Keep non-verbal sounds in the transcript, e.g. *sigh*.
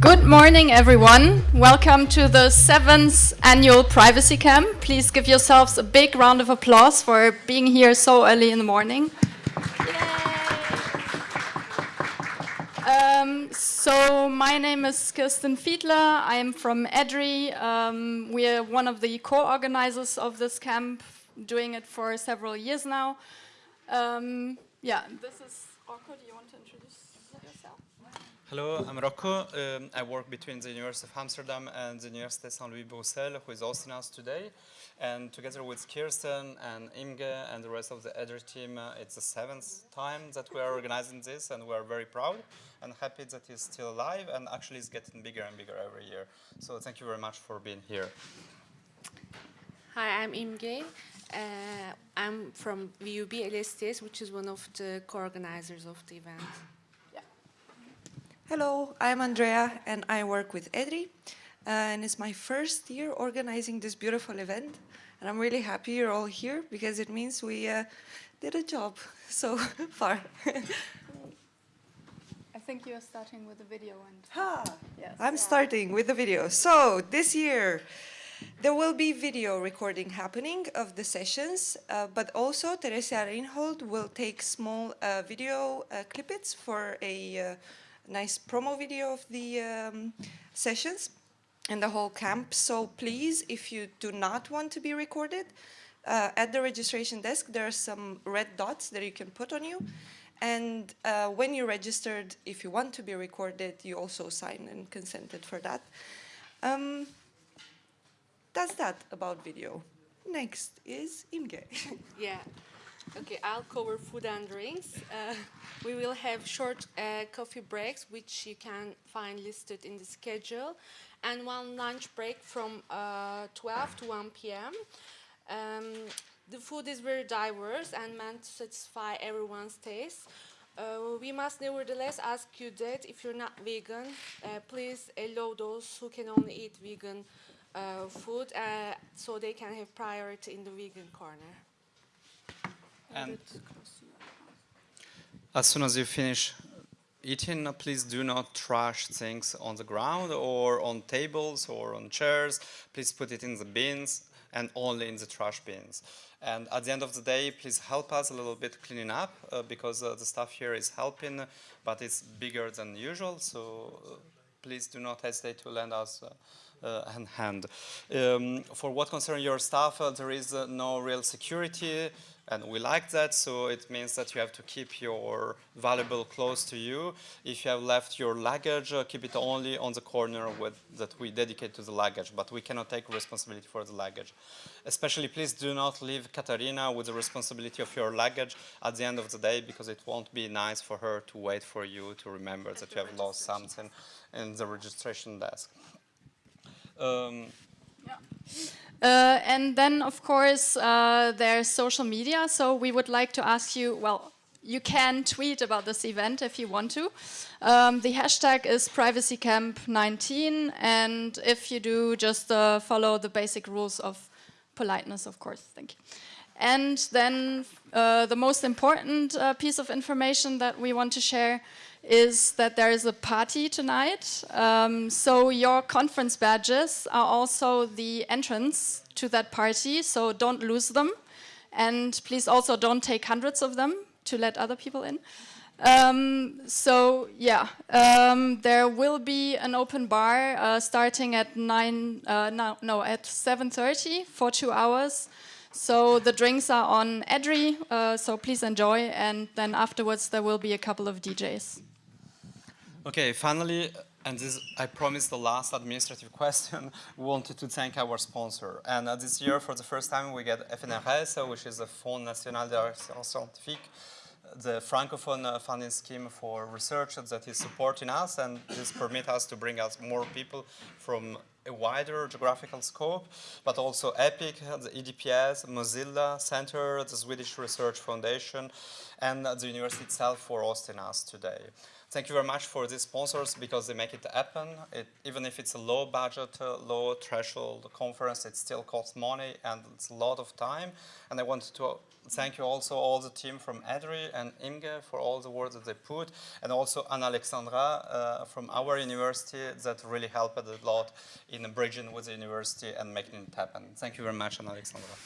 Good morning, everyone. Welcome to the seventh annual Privacy Camp. Please give yourselves a big round of applause for being here so early in the morning. Um, so my name is Kirsten Fiedler. I am from EDRI. Um, we are one of the co-organizers of this camp, doing it for several years now. Um, yeah, this is Rocco. Do you want to introduce yourself? Hello, I'm Rocco. Um, I work between the University of Amsterdam and the Université Saint-Louis Bruxelles, who is hosting us today. And together with Kirsten and Imge and the rest of the EDRI team, uh, it's the seventh time that we are organizing this, and we are very proud and happy that it's still alive, and actually it's getting bigger and bigger every year. So thank you very much for being here. Hi, I'm Imge. Uh, I'm from VUB LSTS, which is one of the co-organizers of the event. Hello, I'm Andrea and I work with EDRI. Uh, and it's my first year organizing this beautiful event. And I'm really happy you're all here because it means we uh, did a job *laughs* so *laughs* far. I think you're starting with the video and ha, yes. I'm starting with the video. So this year, there will be video recording happening of the sessions, uh, but also Teresa Reinhold will take small uh, video uh, clippets for a uh, nice promo video of the um, sessions and the whole camp. So please, if you do not want to be recorded, uh, at the registration desk, there are some red dots that you can put on you. And uh, when you registered, if you want to be recorded, you also sign and consented for that. Um, that's that about video. Next is Imge. *laughs* Yeah. Okay, I'll cover food and drinks. Uh, we will have short uh, coffee breaks, which you can find listed in the schedule, and one lunch break from uh, 12 to 1 p.m. Um, the food is very diverse and meant to satisfy everyone's taste. Uh, we must nevertheless ask you that if you're not vegan, uh, please allow those who can only eat vegan uh, food so they can have priority in the vegan corner. And as soon as you finish eating, please do not trash things on the ground or on tables or on chairs. Please put it in the bins and only in the trash bins. And at the end of the day, please help us a little bit cleaning up uh, because uh, the staff here is helping, but it's bigger than usual. So uh, please do not hesitate to lend us uh, uh, hand. Um, for what concerns your staff, uh, there is no real security and we like that, so it means that you have to keep your valuable close to you. If you have left your luggage, uh, keep it only on the corner with, that we dedicate to the luggage, but we cannot take responsibility for the luggage. Especially, please do not leave Katarina with the responsibility of your luggage at the end of the day, because it won't be nice for her to wait for you to remember that you have lost something in the registration desk. Um, yeah. Uh, and then, of course, uh, there's social media. So we would like to ask you, well, you can tweet about this event if you want to. Um, the hashtag is privacycamp19. And if you do, just uh, follow the basic rules of politeness, of course. Thank you. And then uh, the most important uh, piece of information that we want to share is that there is a party tonight. Um, so your conference badges are also the entrance to that party, so don't lose them. And please also don't take hundreds of them to let other people in. Um, so yeah, um, there will be an open bar uh, starting at nine, uh, no, no, at 7.30 for two hours. So the drinks are on EDRI, uh, so please enjoy, and then afterwards there will be a couple of DJs. Okay, finally, and this, I promise the last administrative *laughs* question, wanted to thank our sponsor. And uh, this year, for the first time, we get FNRS, which is the Fonds National de Recherche Scientifique, the Francophone uh, funding scheme for research that is supporting us, and this permits us to bring us more people from a wider geographical scope, but also EPIC, the EDPS, Mozilla Center, the Swedish Research Foundation, and the university itself for hosting us today. Thank you very much for these sponsors because they make it happen. It, even if it's a low budget, uh, low threshold conference, it still costs money and it's a lot of time. And I want to thank you also all the team from EDRI and Imge for all the work that they put, and also Anna Alexandra uh, from our university that really helped a lot in bridging with the university and making it happen. Thank you very much, Anna Alexandra.